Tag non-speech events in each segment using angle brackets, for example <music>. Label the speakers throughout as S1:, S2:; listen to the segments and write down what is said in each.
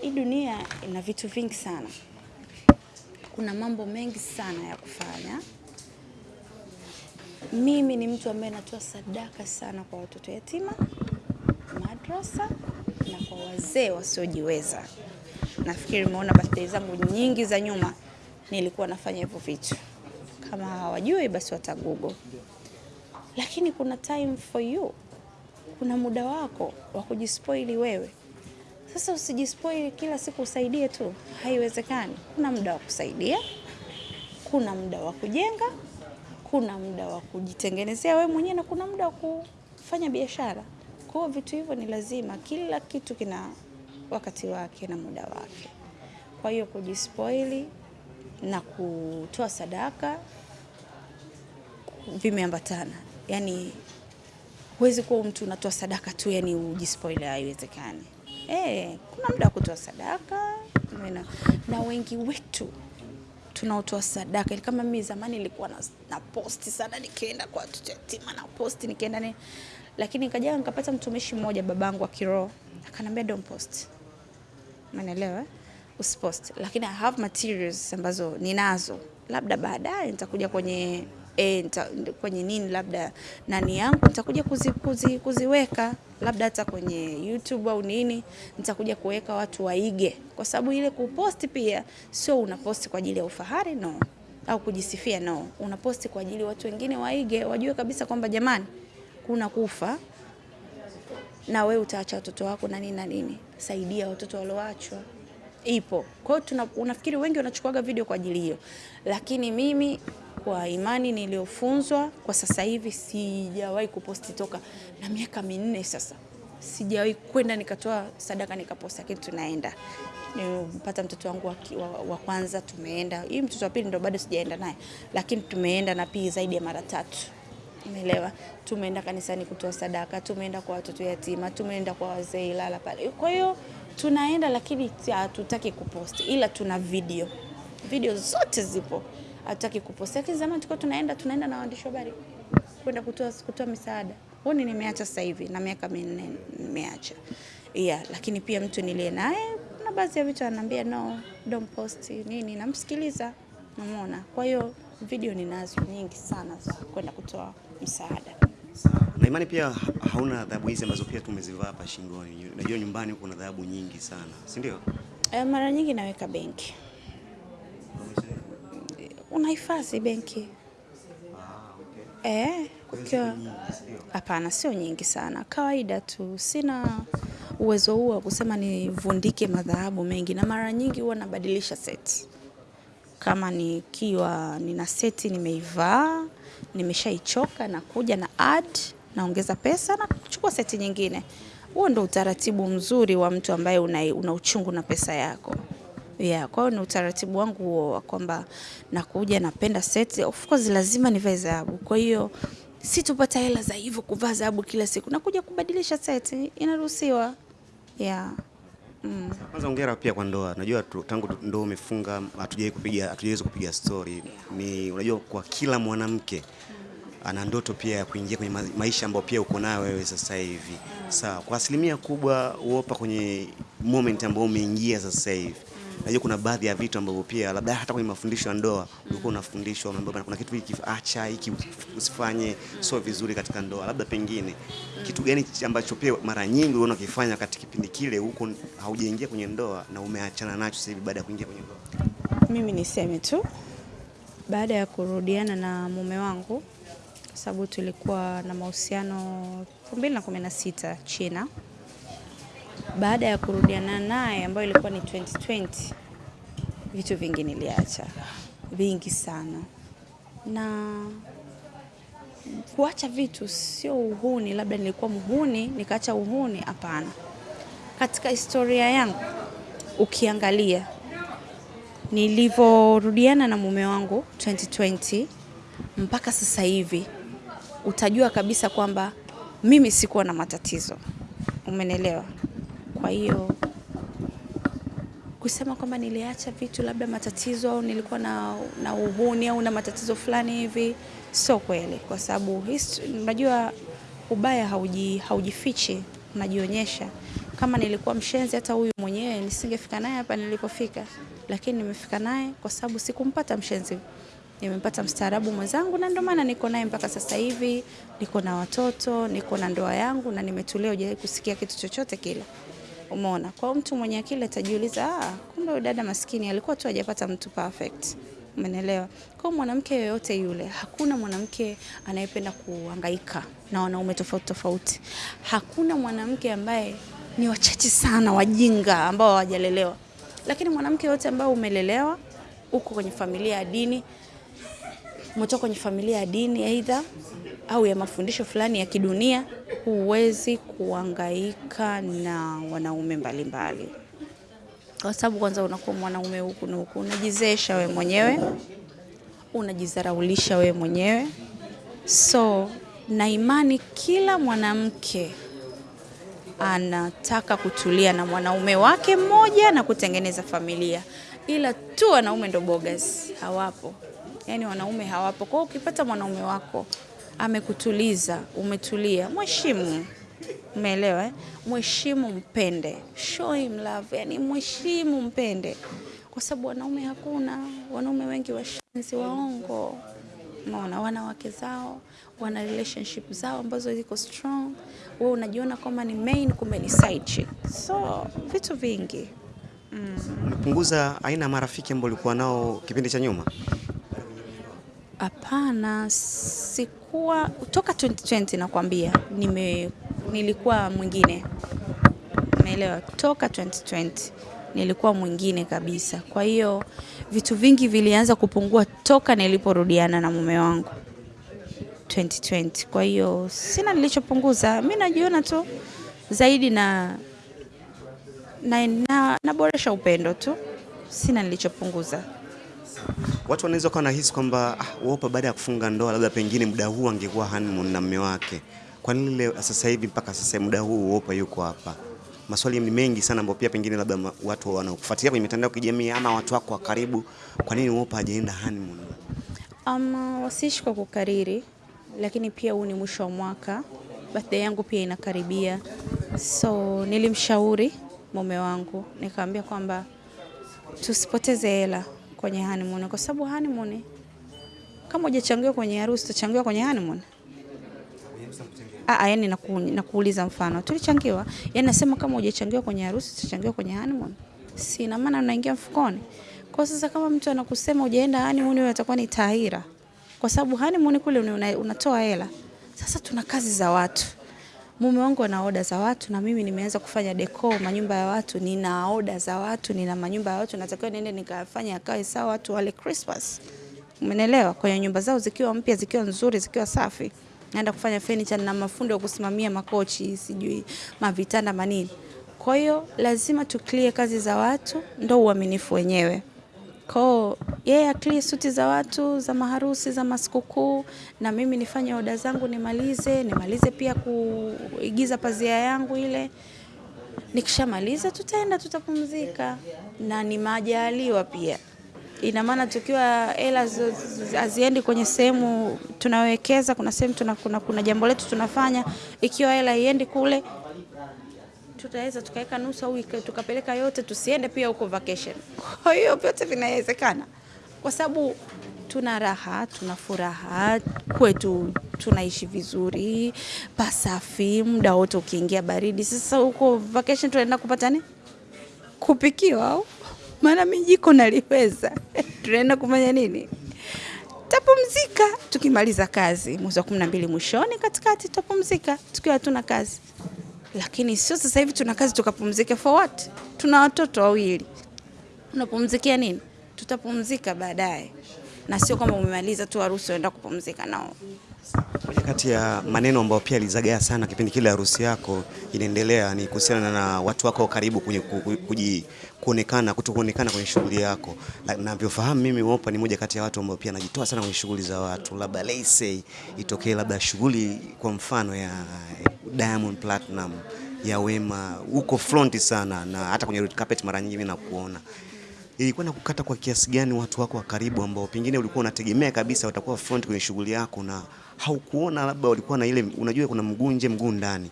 S1: hii dunia ina vitu vingi sana, kuna mambo mengi sana ya kufanya. Mimi ni mtu ambaye natoa sadaka sana kwa watoto yatima, madrasa na kwa wazee wasiojiweza. Nafikiri umeona birthday zangu nyingi za nyuma nilikuwa nafanya hivyo vitu. Kama hawajui basi watagugo. Lakini kuna time for you, kuna muda wako wa kujispoili wewe. Sasa usijispoili kila siku usaidie tu, haiwezekani. Kuna muda wa kusaidia, kuna muda wa kujenga, kuna muda wa kujitengenezea wewe mwenyewe na kuna muda wa kufanya biashara. Kwa hiyo vitu hivyo ni lazima, kila kitu kina wakati wake na muda wake. Kwa hiyo kujispoili na kutoa sadaka vimeambatana. Yaani huwezi kuwa mtu unatoa sadaka tu yani ujispoil, haiwezekani. Eh, kuna muda wa kutoa sadaka na, na wengi wetu tunaotoa sadaka kama mimi zamani nilikuwa na, na posti sana nikienda kwa watoto yatima na posti nikienda ni lakini nikaja nikapata mtumishi mmoja babangu wa kiroho akanambia don't post. Umeelewa? Usipost. Lakini I have materials ambazo ninazo. Labda baadaye nitakuja kwenye e, nita, kwenye nini labda nani yangu nitakuja kuzi, kuzi, kuziweka labda hata kwenye YouTube au nini nitakuja kuweka watu waige, kwa sababu ile kuposti pia sio unaposti kwa ajili ya ufahari no, au kujisifia no, unaposti kwa ajili watu wengine waige, wajue kabisa kwamba jamani, kuna kufa na we utaacha watoto wako na nini na nini. Saidia watoto walioachwa, ipo. Kwa hiyo unafikiri wengi wanachukuaga video kwa ajili hiyo, lakini mimi kwa imani niliyofunzwa kwa sasa hivi sijawahi kuposti toka na miaka minne sasa, sijawahi kwenda nikatoa sadaka nikaposti, lakini tunaenda nimepata mtoto wangu wa, wa, wa kwanza tumeenda, hii mtoto wa pili ndo bado sijaenda naye, lakini tumeenda na pia zaidi ya mara tatu. Umeelewa? Tumeenda kanisani kutoa sadaka, tumeenda kwa watoto yatima, tumeenda kwa wazee Ilala pale. Kwa hiyo tunaenda, lakini hatutaki kuposti, ila tuna video, video zote zipo, hatutaki kuposti. Lakini zamani tulikuwa tunaenda, tunaenda na waandishi wa habari kwenda kutoa kutoa misaada. Huoni nimeacha sasa hivi na miaka minne nimeacha. Yeah, lakini pia mtu niliye naye na baadhi ya vitu ananiambia no, don't post nini, namsikiliza, namuona. Kwa hiyo video ninazo nyingi sana za kwenda kutoa msaada.
S2: Na imani pia hauna adhabu hizi ambazo pia tumezivaa hapa shingoni. Najua nyumbani kuna adhabu nyingi sana, si ndio?
S1: E, mara nyingi naweka benki. Unahifadhi benki? Eh, ukiwa hapana, sio nyingi sana, kawaida tu. Sina uwezo huo wa kusema nivundike madhahabu mengi, na mara nyingi huwa nabadilisha seti. Kama nikiwa nina seti nimeivaa nimeshaichoka nakuja na add naongeza pesa na kuchukua seti nyingine. Huo ndo utaratibu mzuri wa mtu ambaye una, una uchungu na pesa yako. Yeah, kwa hiyo ni utaratibu wangu huo wa kwamba nakuja napenda seti. Of course lazima nivae dhahabu. Kwa hiyo situpata hela za hivyo kuvaa dhahabu kila siku. Nakuja kubadilisha seti, inaruhusiwa. Yeah.
S2: Mm. Kwanza hongera pia kwa ndoa. Najua tangu ndoa umefunga hatujaweza kupiga hatujaweza kupiga story. Ni unajua kwa kila mwanamke ana ndoto pia ya kuingia kwenye maisha ambayo pia uko nayo wewe sasa hivi. Sawa, kwa asilimia kubwa uopa kwenye moment ambayo umeingia sasa hivi. Najua kuna baadhi ya vitu ambavyo pia labda hata kwenye mafundisho ya ndoa ulikuwa unafundishwa mambo kuna kitu hiki acha hiki usifanye sio vizuri katika ndoa. Labda pengine kitu gani ambacho pia mara nyingi unaona ukifanya katika kipindi kile huko haujaingia kwenye ndoa na umeachana nacho sasa hivi baada ya kuingia kwenye ndoa?
S1: Mimi niseme tu baada ya kurudiana na mume wangu kwa sababu tulikuwa na mahusiano 2016 China. Baada ya kurudiana naye ambayo ilikuwa ni 2020, vitu vingi niliacha, vingi sana. Na kuacha vitu sio uhuni, labda nilikuwa muhuni nikaacha uhuni, hapana. Katika historia yangu ukiangalia nilivyorudiana na mume wangu 2020 mpaka sasa hivi utajua kabisa kwamba mimi sikuwa na matatizo. Umenelewa? Kwa hiyo kusema kwamba niliacha vitu labda matatizo au nilikuwa na, na uhuni au na matatizo fulani hivi sio kweli, kwa sababu unajua ubaya hauji, haujifichi, unajionyesha. Kama nilikuwa mshenzi, hata huyu mwenyewe nisingefika naye hapa nilipofika, lakini nimefika naye kwa sababu sikumpata mshenzi, nimempata mstaarabu mwenzangu, na ndio maana niko naye mpaka sasa hivi. Niko na watoto, niko na ndoa yangu na nimetulia, kusikia kitu chochote kile. Umeona? Kwa mtu mwenye akili atajiuliza, ah, kumbe dada maskini alikuwa tu hajapata mtu perfect. Umeelewa? Kwa mwanamke yoyote yule, hakuna mwanamke anayependa kuhangaika na wanaume tofauti tofauti. Hakuna mwanamke ambaye ni wachache sana wajinga ambao hawajalelewa, lakini mwanamke yote ambao umelelewa, uko kwenye familia ya dini, umetoka kwenye familia ya dini aidha au ya mafundisho fulani ya kidunia, huwezi kuangaika na wanaume mbalimbali mbali. Kwa sababu kwanza unakuwa mwanaume huku na huku, unajizeesha we mwenyewe, unajizaraulisha we mwenyewe. So na imani kila mwanamke anataka kutulia na mwanaume wake mmoja na kutengeneza familia, ila tu wanaume ndo bogas, hawapo. Yani wanaume hawapo. Kwa ukipata mwanaume wako amekutuliza, umetulia, mheshimu. Umeelewa eh? Mheshimu, mpende, show him love, yani mheshimu, mpende, kwa sababu wanaume hakuna. Wanaume wengi washenzi, waongo. Unaona, wanawake zao, wana relationship zao ambazo ziko strong. Wewe unajiona kama ni main, kumbe ni side chick. So vitu vingi
S2: Umepunguza aina ya marafiki ambao ulikuwa nao kipindi cha nyuma?
S1: Hapana, sikuwa toka 2020 nakwambia, nime nilikuwa mwingine, umeelewa? Toka 2020 nilikuwa mwingine kabisa. Kwa hiyo vitu vingi vilianza kupungua toka niliporudiana na mume wangu 2020. Kwa hiyo sina nilichopunguza, mi najiona tu zaidi na na, na, naboresha upendo tu, sina nilichopunguza.
S2: Watu wanaweza kuwa nahisi kwamba ah, baada ya kufunga ndoa labda pengine muda huu angekuwa honeymoon na mume wake. Kwa nini leo sasa hivi mpaka sasa muda huu Wolper yuko hapa? Maswali ni mengi sana ambayo pia pengine labda watu wanaokufuatilia kwenye mitandao ya kijamii ama watu wako wa karibu, kwa nini Wolper hajaenda honeymoon?
S1: Um, wasiishi kwa kukariri, lakini pia huu ni mwisho wa mwaka, birthday yangu pia inakaribia, so nilimshauri mume wangu nikamwambia kwamba tusipoteze hela kwenye honeymoon, kwa sababu honeymoon kama hujachangiwa kwenye harusi utachangiwa kwenye honeymoon. Ah, yani naku, nakuuliza mfano tulichangiwa, yani nasema kama hujachangiwa kwenye harusi utachangiwa kwenye honeymoon, si na maana unaingia mfukoni. Kwa sasa kama mtu anakusema hujaenda honeymoon, wewe atakuwa ni tahira, kwa sababu honeymoon kule una, unatoa hela. Sasa tuna kazi za watu, mume wangu ana oda za watu, na mimi nimeanza kufanya deco manyumba ya watu, nina oda za watu, nina manyumba ya watu, natakiwa niende nikafanya akae sawa watu wale Christmas. Umenelewa? Kwenye nyumba zao zikiwa mpya, zikiwa nzuri, zikiwa safi. Naenda kufanya furniture na mafundi wa kusimamia makochi, sijui mavitanda manini. Kwa hiyo lazima tu clear kazi za watu, ndo uaminifu wenyewe. Kwa yeye yeah, akili suti za watu za maharusi za masikukuu, na mimi nifanye oda zangu nimalize, nimalize pia kuigiza pazia yangu ile. Nikishamaliza tutaenda tutapumzika, na ni majaliwa pia. Ina maana tukiwa hela haziendi kwenye sehemu tunawekeza, kuna sehemu tuna, kuna, kuna jambo letu tunafanya, ikiwa hela iendi kule tutaweza tukaweka nusu au tukapeleka yote, tusiende pia huko vacation. <laughs> Kwa hiyo vyote vinawezekana, kwa sababu tuna raha, tuna furaha kwetu, tunaishi vizuri, pasafi, muda wote ukiingia baridi. Sasa huko vacation tunaenda kupata nini? Kupikiwa au maana mimi jiko naliweza. <laughs> tunaenda kufanya nini? Tapumzika tukimaliza kazi mwezi wa kumi na mbili mwishoni, katikati tapumzika tukiwa hatuna kazi lakini sio sasa hivi tuna kazi tukapumzike for what? Tuna watoto wawili, unapumzikia nini? Tutapumzika baadaye, na sio kwamba umemaliza tu harusi uenda kupumzika nao.
S2: Moja kati ya maneno ambayo pia alizagaa sana kipindi kile harusi yako inaendelea ni kuhusiana na watu wako wa karibu kwenye kuonekana kutokuonekana kwenye shughuli yako. Na- Navyofahamu mimi Wolper ni moja kati ya watu ambao pia anajitoa sana kwenye shughuli za watu, labda let's itokee labda shughuli kwa mfano ya Diamond Platinum ya Wema, uko front sana na hata kwenye red carpet mara nyingi mimi nakuona ilikuwa na kukata kwa kiasi gani watu wako wa karibu ambao pengine ulikuwa unategemea kabisa watakuwa front kwenye shughuli yako na haukuona labda walikuwa na ile, unajua kuna mguu nje mguu ndani,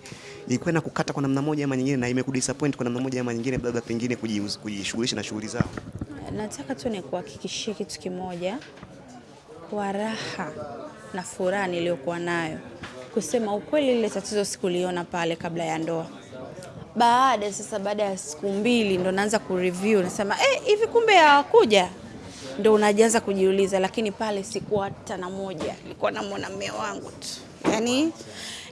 S2: ilikuwa na kukata kwa namna moja ama nyingine, na imekudisappoint kwa namna moja ama nyingine, labda pengine kujishughulisha na shughuli zao?
S1: Nataka tu nikuhakikishie kitu kimoja, kwa raha na furaha niliyokuwa nayo, kusema ukweli, lile tatizo sikuliona pale kabla ya ndoa. Baada sasa, baada ya siku mbili ndo naanza kureview, nasema eh, hivi kumbe hawakuja, ndo unajianza kujiuliza. Lakini pale sikuwa hata na moja, nilikuwa namwona mume wangu tu, yani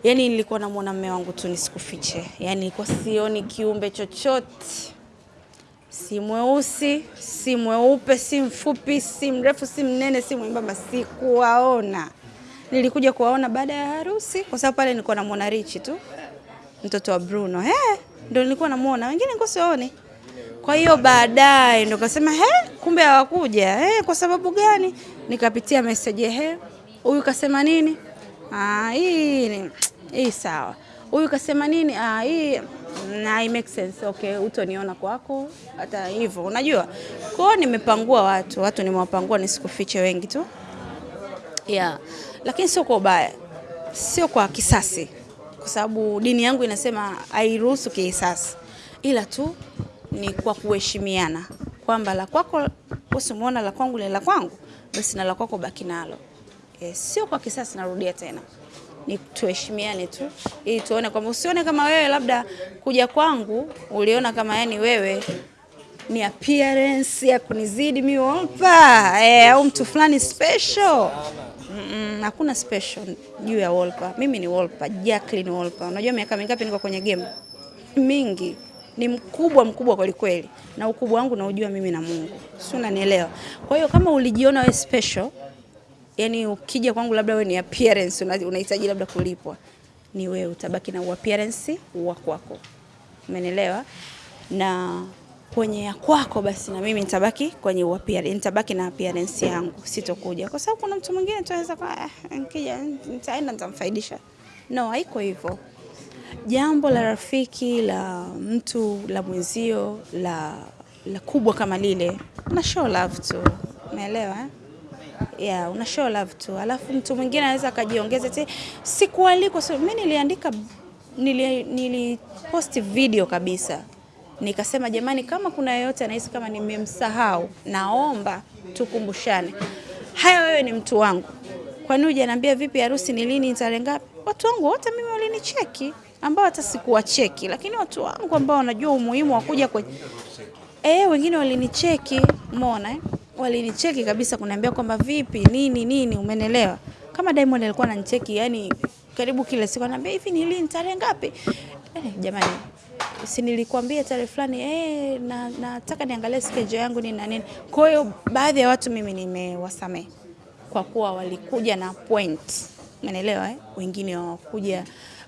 S1: yani nilikuwa namwona mume wangu tu, nisikufiche, yani nilikuwa sioni kiumbe chochote si mweusi si mweupe si mfupi si mrefu si mnene si mwembamba, sikuwaona. Nilikuja kuwaona baada ya harusi, kwa sababu pale nilikuwa namwona Richi tu, mtoto wa Bruno. Ndo nilikuwa namwona, wengine nilikuwa. Kwa hiyo baadaye ndo kasema he, kumbe hawakuja. He, kwa sababu gani? Nikapitia message, he, huyu kasema nini? Ah, hii ni hii sawa. Huyu kasema nini? Ah, hii na it makes sense. Okay, utoniona kwako hata hivyo. Unajua? Kwa hiyo nimepangua watu, watu nimewapangua nisikufiche wengi tu. Yeah. Lakini sio kwa ubaya. Sio kwa kisasi. Kwa sababu dini yangu inasema hairuhusu kisasi. Ila tu ni kwa kuheshimiana kwamba la kwako usimuona la kwangu ni la kwangu, basi na la kwako baki nalo. Yes, sio kwa kisasi, narudia tena, ni tuheshimiane tu, ili tuone kwamba usione kama wewe labda kuja kwangu uliona kama yani wewe ni appearance ya kunizidi mi Wolper eh, au mtu fulani special. Mm-mm, hakuna special juu ya Wolper. Mimi ni Wolper, Jacqueline Wolper. Unajua miaka mingapi niko kwenye game? Mingi. Ni mkubwa mkubwa kweli kweli, na ukubwa wangu naujua mimi na Mungu, si unanielewa? Kwa hiyo kama ulijiona we special yani ukija kwangu labda we ni appearance unahitaji labda kulipwa, ni wewe utabaki na appearance wa kwako, umenielewa? Na kwenye ya kwako basi na mimi nitabaki kwenye appearance, nitabaki na appearance yangu, sitokuja kwa sababu kuna mtu mwingine tunaweza kwa eh, nikija nitaenda nitamfaidisha. No, haiko hivyo. Jambo la rafiki la mtu la mwenzio la, la kubwa kama lile, una show love tu, umeelewa eh? Yeah, una show love tu. Alafu mtu mwingine anaweza akajiongeza ti sikualikwa. So, mimi niliandika nili, video kabisa nikasema, jamani, kama kuna yeyote anahisi kama nimemsahau, naomba tukumbushane. Haya, wewe ni mtu wangu, kwani hujaniambia vipi harusi ni lini, tarehe ngapi? Watu wangu wote mimi walinicheki, ambao hata sikuwacheki, lakini watu wangu ambao wanajua umuhimu wa kuja kwenye Eh, wengine walinicheki, umeona eh? Walinicheki kabisa kuniambia kwamba vipi nini nini, umenelewa? Kama Diamond alikuwa ananicheki yani karibu kila siku ananiambia hivi ni lini tarehe ngapi? Eh, jamani si nilikwambia tarehe fulani eh, na nataka niangalie schedule yangu nini na nini. Kwa hiyo baadhi ya watu mimi nimewasamehe kwa kuwa walikuja na point, umeelewa eh? Wengine hawakuja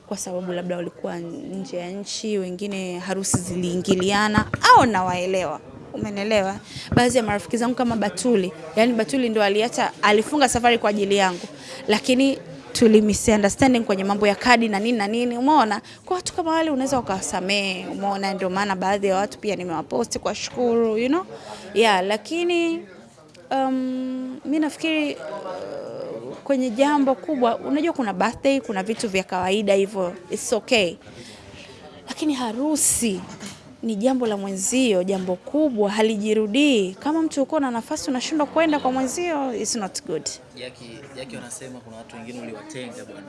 S1: kwa sababu labda walikuwa nje ya nchi, wengine harusi ziliingiliana, au nawaelewa, umenelewa. Baadhi ya marafiki zangu kama Batuli, yani Batuli ndo aliacha, alifunga safari kwa ajili yangu, lakini tuli misunderstanding kwenye mambo ya kadi na nini na nini, umeona. Kwa watu kama wale unaweza ukawasamehe, umeona. Ndio maana baadhi ya watu pia nimewaposti kwa shukuru, you know? Yeah, lakini um, mi nafikiri uh, kwenye jambo kubwa, unajua kuna birthday, kuna vitu vya kawaida hivyo, it's okay, lakini harusi ni jambo la mwenzio, jambo kubwa, halijirudii. Kama mtu uko na nafasi unashindwa kwenda kwa mwenzio, it's not good.
S3: Jackie, Jackie wanasema kuna watu wengine uliwatenga bwana.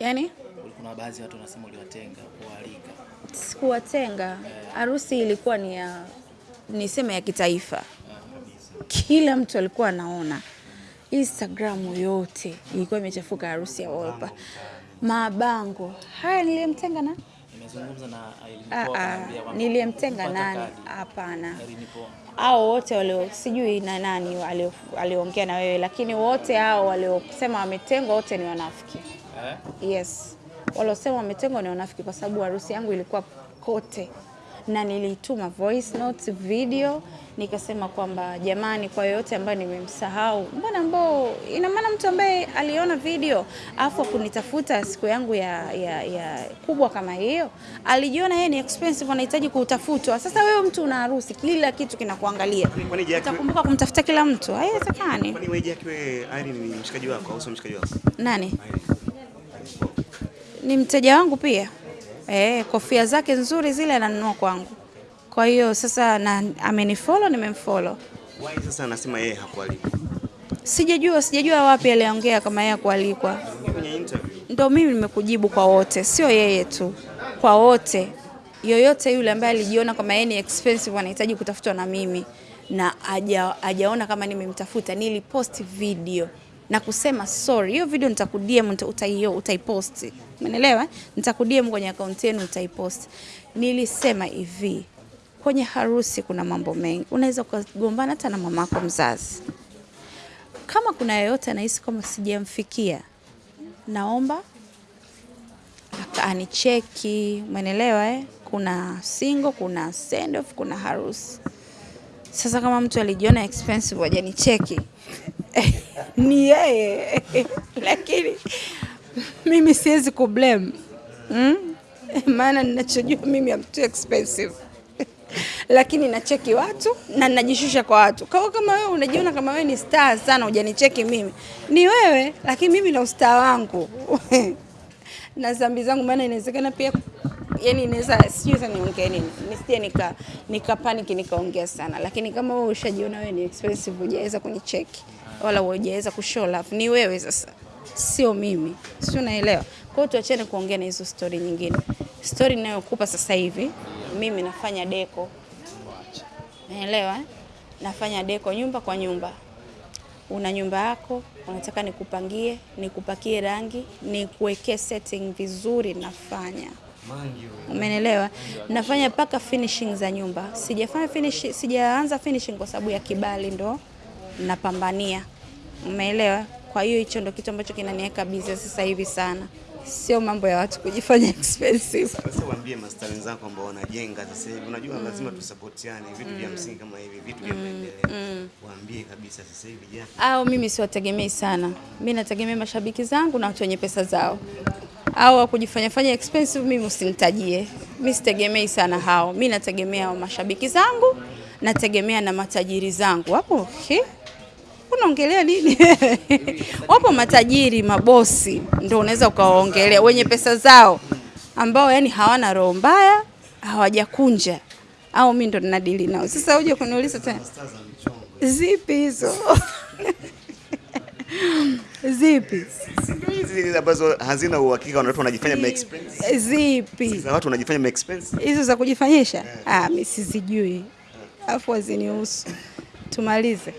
S1: Yani
S3: Kuna baadhi ya watu wanasema uliwatenga kuwaalika.
S1: sikuwatenga, harusi ilikuwa ni ya niseme ya kitaifa, kila mtu alikuwa anaona. Instagram yote ilikuwa imechafuka harusi ya Wolper, mabango haya. Niliyemtenga na
S3: Nimezungumza na Irene
S1: Ah, ah, niliyemtenga nani? Hapana, hao wote walio sijui na nani aliongea na wewe, lakini wote hao waliosema wametengwa wote ni wanafiki.
S3: Eh?
S1: Yes, waliosema wametengwa ni wanafiki, kwa sababu harusi yangu ilikuwa kote. Na nilituma voice notes, video nikasema kwamba jamani, kwa yoyote ambayo nimemsahau, mbona ambao, ina maana mtu ambaye aliona video afu kunitafuta siku yangu ya, ya, ya kubwa kama hiyo, alijiona yeye ni expensive, anahitaji kutafutwa. Sasa wewe mtu una harusi, kila kitu kinakuangalia, utakumbuka kumtafuta kila mtu? Haiwezekani.
S2: Kwani wewe Jackie wewe Irene ni mshikaji wako au sio mshikaji wako?
S1: Nani
S2: Irene.
S1: ni mteja wangu pia eh, kofia zake nzuri zile ananunua kwangu. Kwa hiyo sasa na amenifollow, nimemfollow.
S2: Why sasa anasema yeye hakualikwa?
S1: Sijajua, sijajua wapi aliongea kama yeye kualikwa.
S2: Kwenye interview.
S1: Ndio mimi nimekujibu kwa wote, sio yeye tu, kwa wote. Yoyote yule ambaye alijiona kama yeye ni expensive anahitaji kutafutwa na mimi na ajaona aja kama nimemtafuta, nilipost video na kusema sorry, hiyo video nitakudm utaio utaipost. Umeelewa? Nitakudm kwenye akaunti yenu utaipost. Nilisema hivi, kwenye harusi kuna mambo mengi, unaweza kugombana hata na mamako mzazi. Kama kuna yeyote anahisi kama sijamfikia, naomba anicheki, umeelewa eh? Kuna single, kuna send off, kuna harusi. Sasa kama mtu alijiona expensive hajanicheki <laughs> ni yeye. <laughs> Lakini mimi siwezi kublame mm? <laughs> maana ninachojua mimi am too expensive. Lakini nacheki watu na ninajishusha kwa watu. Kwa kama wewe unajiona kama wewe ni star sana hujanicheki mimi, ni wewe, lakini mimi na ustaa wangu. Na zambi zangu, maana inawezekana pia yani inaweza sijui niongee nini, nisije nika nika panic nikaongea sana, lakini kama wewe ushajiona wewe ni expensive, hujaweza kunicheki wala hujaweza kushow love, ni wewe sasa, sio mimi, si unaelewa? Kwa hiyo tuachane kuongea na hizo story nyingine. Story ninayokupa sasa hivi, mimi nafanya deko, naelewa eh? Nafanya deko nyumba kwa nyumba una nyumba yako, unataka nikupangie, nikupakie rangi, nikuwekee setting vizuri, nafanya. Umenelewa? Nafanya mpaka finishing za nyumba. Sijafanya finish, sijaanza finishing kwa sababu ya kibali, ndo napambania. Umeelewa? Kwa hiyo hicho ndo kitu ambacho kinaniweka busy sasa hivi sana, sio mambo ya watu kujifanya <laughs> expensive.
S2: Sasa waambie masta wenzako ambao wanajenga sasa hivi, unajua mm. lazima tusapotiane vitu vya mm. msingi kama hivi, vitu vya maendeleo. mm. Waambie kabisa sasa hivi jana.
S1: au mimi siwategemei sana. mimi nategemea mashabiki zangu na watu wenye pesa zao, au wa kujifanya fanya expensive, mimi usinitajie. Mi sitegemei sana hao, mi nategemea mashabiki zangu, nategemea na matajiri zangu. Hapo he? Unaongelea nini? <laughs> Wapo matajiri, mabosi, ndio unaweza ukawaongelea, wenye pesa zao, ambao yani hawana roho mbaya, hawajakunja, au mi ndo ninadili nao. Sasa uje kuniuliza tena Zipi hizo? <laughs> Zipi?
S2: hizi ambazo hazina uhakika, watu wanajifanya ma expense.
S1: Zipi?
S2: Za watu wanajifanya ma expense.
S1: Hizo za kujifanyisha? Ah, mimi sizijui. Afu hazinihusu. Tumalize.